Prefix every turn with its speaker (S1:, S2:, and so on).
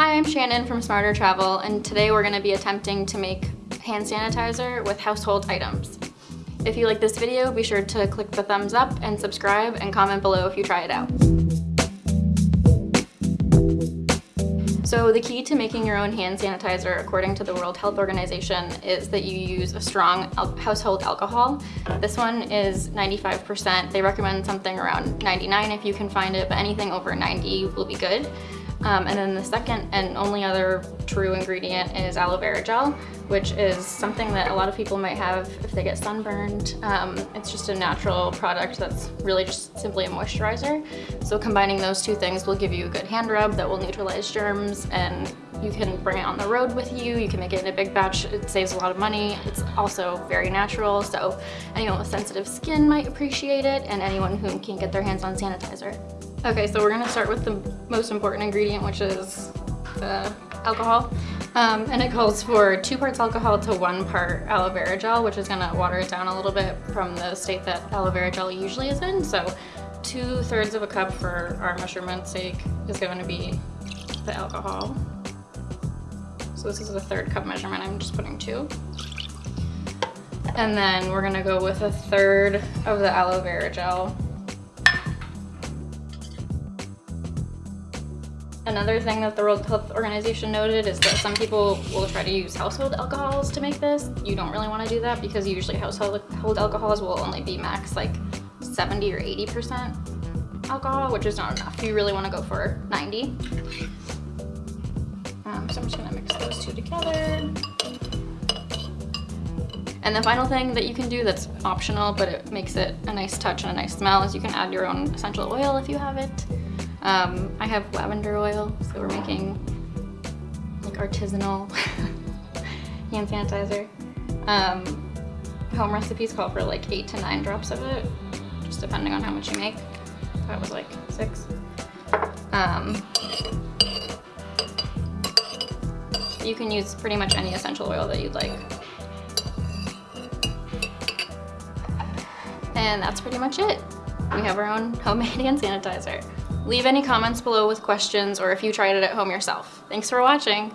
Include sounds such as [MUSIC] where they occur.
S1: Hi, I'm Shannon from Smarter Travel, and today we're going to be attempting to make hand sanitizer with household items. If you like this video, be sure to click the thumbs up and subscribe and comment below if you try it out. So the key to making your own hand sanitizer, according to the World Health Organization, is that you use a strong al household alcohol. This one is 95%. They recommend something around 99 if you can find it, but anything over 90 will be good. Um, and then the second and only other true ingredient is aloe vera gel, which is something that a lot of people might have if they get sunburned. Um, it's just a natural product that's really just simply a moisturizer. So combining those two things will give you a good hand rub that will neutralize germs and you can bring it on the road with you. You can make it in a big batch. It saves a lot of money. It's also very natural. So anyone with sensitive skin might appreciate it and anyone who can't get their hands on sanitizer. Okay, so we're gonna start with the most important ingredient, which is the alcohol. Um, and it calls for two parts alcohol to one part aloe vera gel, which is gonna water it down a little bit from the state that aloe vera gel usually is in. So two thirds of a cup for our measurement's sake is to be the alcohol. So this is a third cup measurement, I'm just putting two. And then we're gonna go with a third of the aloe vera gel Another thing that the World Health Organization noted is that some people will try to use household alcohols to make this. You don't really want to do that because usually household alcohols will only be max like 70 or 80% alcohol, which is not enough. You really want to go for 90. Um, so I'm just gonna mix those two together. And the final thing that you can do that's optional, but it makes it a nice touch and a nice smell is you can add your own essential oil if you have it. Um, I have lavender oil, so we're making like artisanal [LAUGHS] hand sanitizer. Um, home recipes call for like eight to nine drops of it, just depending on how much you make. That was like six. Um, you can use pretty much any essential oil that you'd like. And that's pretty much it. We have our own homemade [LAUGHS] hand sanitizer. Leave any comments below with questions or if you tried it at home yourself. Thanks for watching.